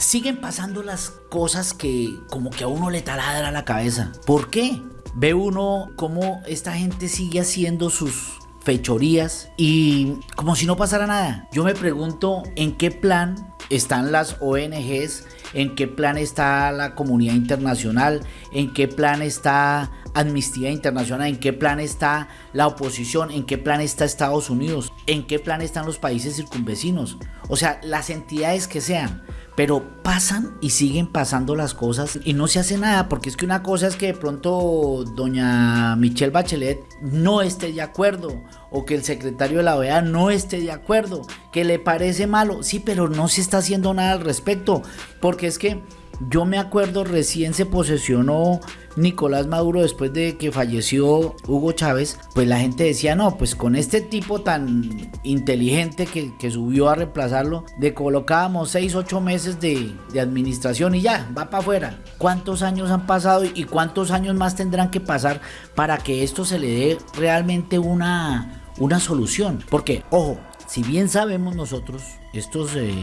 siguen pasando las cosas que como que a uno le taladra la cabeza. ¿Por qué? Ve uno cómo esta gente sigue haciendo sus fechorías y como si no pasara nada. Yo me pregunto en qué plan están las ONGs, en qué plan está la comunidad internacional, en qué plan está Amnistía Internacional, en qué plan está la oposición, en qué plan está Estados Unidos, en qué plan están los países circunvecinos. O sea, las entidades que sean pero pasan y siguen pasando las cosas y no se hace nada, porque es que una cosa es que de pronto doña Michelle Bachelet no esté de acuerdo, o que el secretario de la OEA no esté de acuerdo, que le parece malo, sí, pero no se está haciendo nada al respecto, porque es que yo me acuerdo recién se posesionó Nicolás Maduro después de que falleció Hugo Chávez, pues la gente decía, no, pues con este tipo tan inteligente que, subió a reemplazarlo, de colocábamos 6, 8 meses de, de administración y ya, va para afuera. ¿Cuántos años han pasado y cuántos años más tendrán que pasar para que esto se le dé realmente una, una solución? Porque, ojo, si bien sabemos nosotros, estos, eh,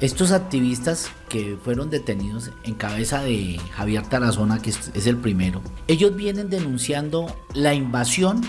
estos activistas que fueron detenidos en cabeza de Javier Tarazona, que es el primero, ellos vienen denunciando la invasión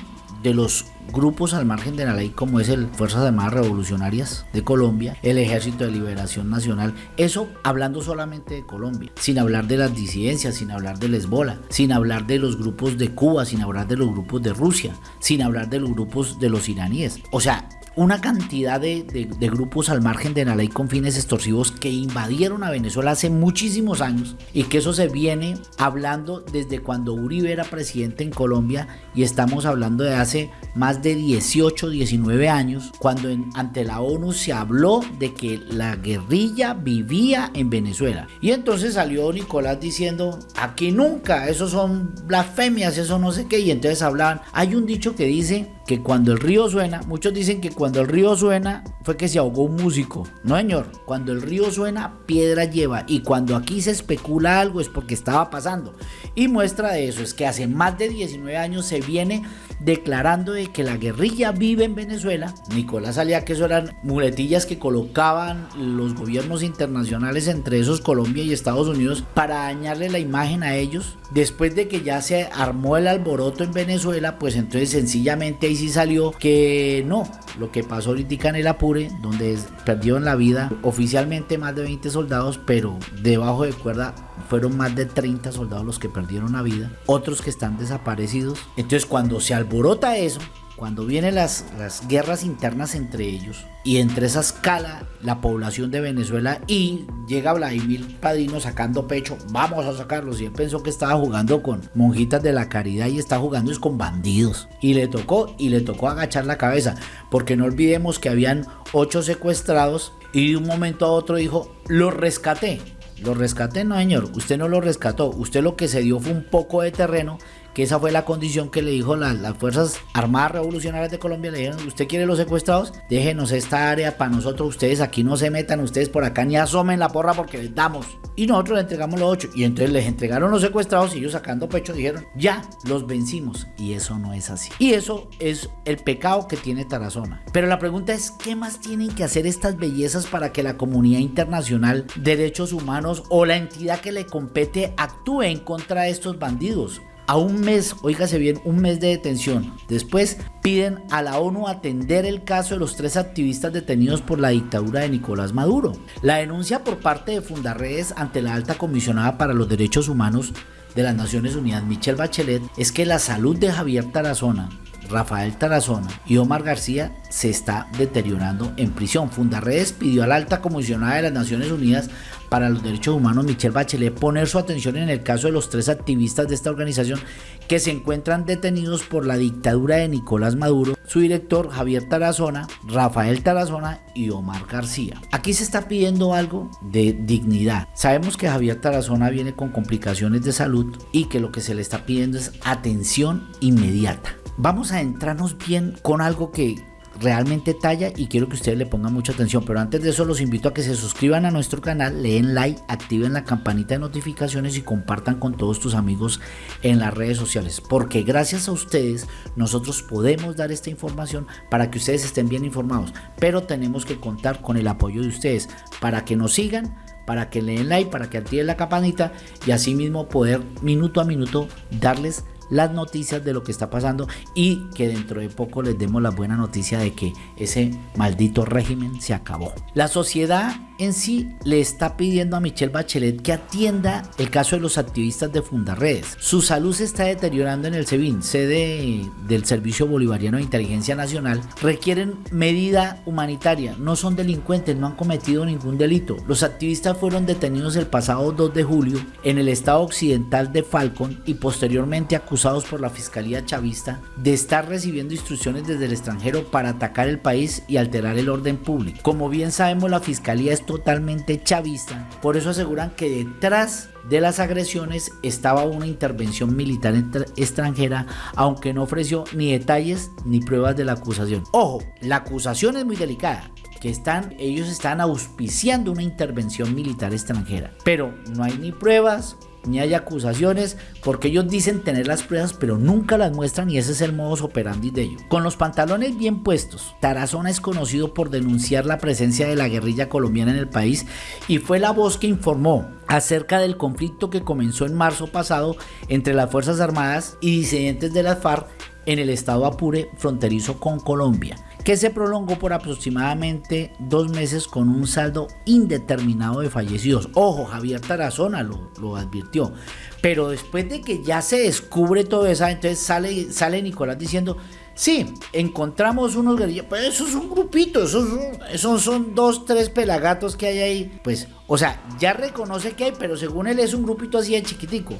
de los grupos al margen de la ley como es el Fuerzas Armadas Revolucionarias de Colombia, el Ejército de Liberación Nacional, eso hablando solamente de Colombia, sin hablar de las disidencias, sin hablar del Hezbollah, sin hablar de los grupos de Cuba, sin hablar de los grupos de Rusia, sin hablar de los grupos de los iraníes. O sea, una cantidad de, grupos al margen de la ley con fines extorsivos que invadieron a Venezuela hace muchísimos años y que eso se viene hablando desde cuando Uribe era presidente en Colombia y estamos hablando de hace más de 18, 19 años cuando ante la ONU se habló de que la guerrilla vivía en Venezuela. Y entonces salió Nicolás diciendo, aquí nunca, eso son blasfemias, eso no sé qué, y entonces hablaban, hay un dicho que dice que cuando el río suena, muchos dicen que cuando el río suena fue que se ahogó un músico. No, señor, cuando el río suena, piedra lleva. Y cuando aquí se especula algo es porque estaba pasando. Y muestra de eso es que hace más de 19 años se viene declarando de que la guerrilla vive en Venezuela. Nicolás salía que eso eran muletillas que colocaban los gobiernos internacionales, entre esos Colombia y Estados Unidos, para dañarle la imagen a ellos. Después de que ya se armó el alboroto en Venezuela, pues entonces sencillamente ahí sí salió que no, lo que pasó ahorita en el Apure, donde perdieron la vida oficialmente más de 20 soldados, pero debajo de cuerda fueron más de 30 soldados los que perdieron la vida, otros que están desaparecidos. Entonces cuando se alborota eso, cuando vienen las, las guerras internas entre ellos y entre esa escala la población de Venezuela y llega Vladimir Padrino sacando pecho, vamos a sacarlos y él pensó que estaba jugando con monjitas de la caridad y está jugando es con bandidos y le tocó y le tocó agachar la cabeza porque no olvidemos que habían ocho secuestrados y de un momento a otro dijo, los rescaté lo rescaté, no señor, usted no lo rescató, usted lo que se dio fue un poco de terreno que esa fue la condición que le dijo las, Fuerzas Armadas Revolucionarias de Colombia, le dijeron, usted quiere los secuestrados, déjenos esta área para nosotros, ustedes aquí no se metan, ustedes por acá ni asomen la porra porque les damos. Y nosotros le entregamos los ocho, y entonces les entregaron los secuestrados y ellos sacando pecho dijeron, ya, los vencimos. Y eso no es así. Y eso es el pecado que tiene Tarazona. Pero la pregunta es, ¿qué más tienen que hacer estas bellezas para que la comunidad internacional, derechos humanos o la entidad que le compete actúe en contra de estos bandidos? A un mes, oígase bien, un mes de detención. Después piden a la ONU atender el caso de los tres activistas detenidos por la dictadura de Nicolás Maduro. La denuncia por parte de Fundarredes ante la alta comisionada para los derechos humanos de las Naciones Unidas, Michelle Bachelet, es que la salud de Javier Tarazona, Rafael Tarazona y Omar García se está deteriorando en prisión. Fundarredes pidió a la alta comisionada de las Naciones Unidas para los Derechos Humanos, Michelle Bachelet, poner su atención en el caso de los tres activistas de esta organización que se encuentran detenidos por la dictadura de Nicolás Maduro, su director Javier Tarazona, Rafael Tarazona y Omar García. Aquí se está pidiendo algo de dignidad. Sabemos que Javier Tarazona viene con complicaciones de salud y que lo que se le está pidiendo es atención inmediata. Vamos a entrarnos bien con algo que realmente talla y quiero que ustedes le pongan mucha atención. Pero antes de eso los invito a que se suscriban a nuestro canal, leen like, activen la campanita de notificaciones y compartan con todos tus amigos en las redes sociales. Porque gracias a ustedes nosotros podemos dar esta información para que ustedes estén bien informados. Pero tenemos que contar con el apoyo de ustedes para que nos sigan para que le den like, para que activen la campanita y así mismo poder minuto a minuto darles las noticias de lo que está pasando y que dentro de poco les demos la buena noticia de que ese maldito régimen se acabó. La sociedad en sí le está pidiendo a Michelle Bachelet que atienda el caso de los activistas de Fundarredes. Su salud se está deteriorando en el SEBIN, sede del Servicio Bolivariano de Inteligencia Nacional. Requieren medida humanitaria, no son delincuentes, no han cometido ningún delito. Los activistas fueron detenidos el pasado 2 de julio en el estado occidental de Falcon y posteriormente acusados por la Fiscalía Chavista de estar recibiendo instrucciones desde el extranjero para atacar el país y alterar el orden público. Como bien sabemos, la Fiscalía es totalmente chavista. Por eso aseguran que detrás de las agresiones estaba una intervención militar extranjera, aunque no ofreció ni detalles ni pruebas de la acusación. Ojo, la acusación es muy delicada que están, ellos están auspiciando una intervención militar extranjera, pero no hay ni pruebas, ni hay acusaciones, porque ellos dicen tener las pruebas, pero nunca las muestran y ese es el modus operandi de ellos. Con los pantalones bien puestos, Tarazona es conocido por denunciar la presencia de la guerrilla colombiana en el país y fue la voz que informó acerca del conflicto que comenzó en marzo pasado entre las Fuerzas Armadas y disidentes de la FARC en el estado Apure fronterizo con Colombia que se prolongó por aproximadamente dos meses con un saldo indeterminado de fallecidos. Ojo, Javier Tarazona lo, advirtió. Pero después de que ya se descubre todo eso, entonces sale, sale Nicolás diciendo, sí, encontramos unos guerrillas, pues eso es un grupito, esos son, son dos, tres pelagatos que hay ahí. Pues, o sea, ya reconoce que hay, pero según él es un grupito así de chiquitico.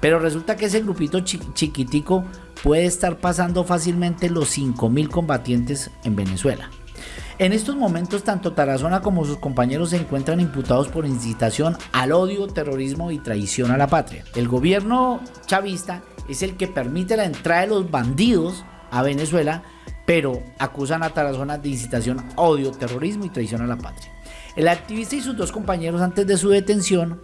Pero resulta que ese grupito chiquitico puede estar pasando fácilmente los 5.000 combatientes en Venezuela. En estos momentos, tanto Tarazona como sus compañeros se encuentran imputados por incitación al odio, terrorismo y traición a la patria. El gobierno chavista es el que permite la entrada de los bandidos a Venezuela, pero acusan a Tarazona de incitación a odio, terrorismo y traición a la patria. El activista y sus dos compañeros antes de su detención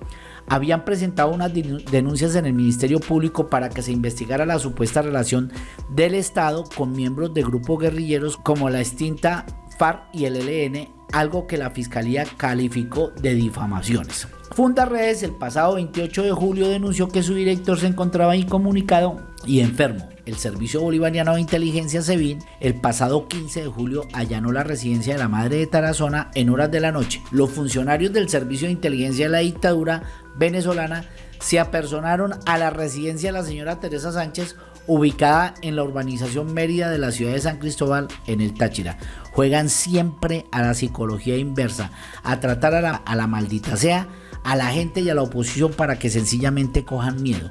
habían presentado unas denuncias en el Ministerio Público para que se investigara la supuesta relación del Estado con miembros de grupos guerrilleros como la extinta FARC y el ELN, algo que la Fiscalía calificó de difamaciones. Fundaredes el pasado 28 de julio denunció que su director se encontraba incomunicado y enfermo. El Servicio Bolivariano de Inteligencia SEBIN el pasado 15 de julio allanó la residencia de la madre de Tarazona en horas de la noche. Los funcionarios del Servicio de Inteligencia de la dictadura venezolana se apersonaron a la residencia de la señora Teresa Sánchez ubicada en la urbanización Mérida de la ciudad de San Cristóbal en el Táchira. Juegan siempre a la psicología inversa, a tratar a la, a la maldita sea a la gente y a la oposición para que sencillamente cojan miedo.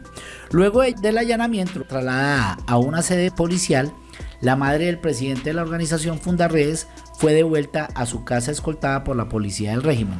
Luego del allanamiento, trasladada a una sede policial, la madre del presidente de la organización Fundarredes fue devuelta a su casa escoltada por la policía del régimen.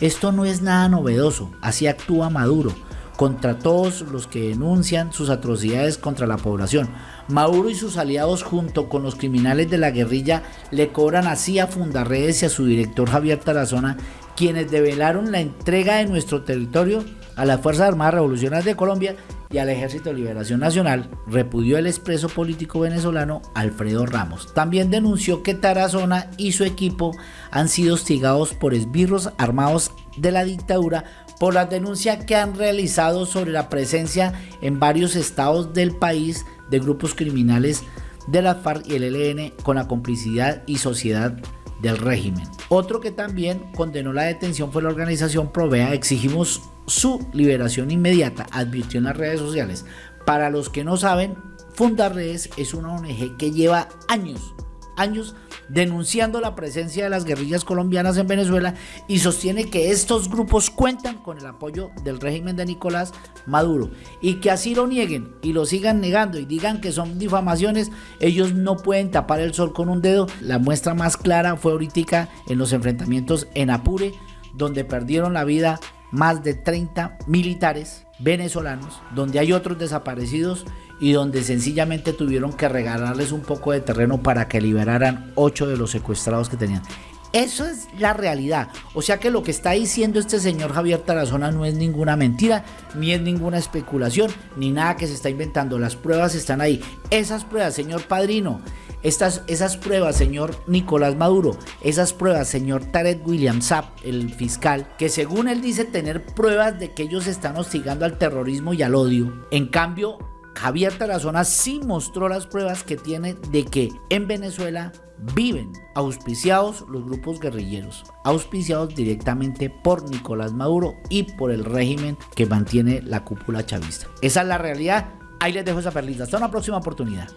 Esto no es nada novedoso, así actúa Maduro contra todos los que denuncian sus atrocidades contra la población. Maduro y sus aliados junto con los criminales de la guerrilla le cobran así a Fundarredes y a su director Javier Tarazona quienes develaron la entrega de nuestro territorio a las Fuerzas Armadas Revolucionarias de Colombia y al Ejército de Liberación Nacional, repudió el expreso político venezolano Alfredo Ramos. También denunció que Tarazona y su equipo han sido hostigados por esbirros armados de la dictadura por las denuncias que han realizado sobre la presencia en varios estados del país de grupos criminales de la FARC y el ELN con la complicidad y sociedad del régimen. Otro que también condenó la detención fue la organización Provea. Exigimos su liberación inmediata, advirtió en las redes sociales. Para los que no saben, Fundarredes es una ONG que lleva años, años denunciando la presencia de las guerrillas colombianas en Venezuela y sostiene que estos grupos cuentan con el apoyo del régimen de Nicolás Maduro y que así lo nieguen y lo sigan negando y digan que son difamaciones, ellos no pueden tapar el sol con un dedo. La muestra más clara fue ahorita en los enfrentamientos en Apure, donde perdieron la vida más de 30 militares venezolanos, donde hay otros desaparecidos y donde sencillamente tuvieron que regalarles un poco de terreno para que liberaran ocho de los secuestrados que tenían. Eso es la realidad. O sea que lo que está diciendo este señor Javier Tarazona no es ninguna mentira, ni es ninguna especulación, ni nada que se está inventando. Las pruebas están ahí. Esas pruebas, señor Padrino, estas, esas pruebas, señor Nicolás Maduro, esas pruebas, señor Tarek William Saab, el fiscal, que según él dice tener pruebas de que ellos están hostigando al terrorismo y al odio. En cambio, Javier Tarazona sí mostró las pruebas que tiene de que en Venezuela viven auspiciados los grupos guerrilleros, auspiciados directamente por Nicolás Maduro y por el régimen que mantiene la cúpula chavista. Esa es la realidad. Ahí les dejo esa perlita. Hasta una próxima oportunidad.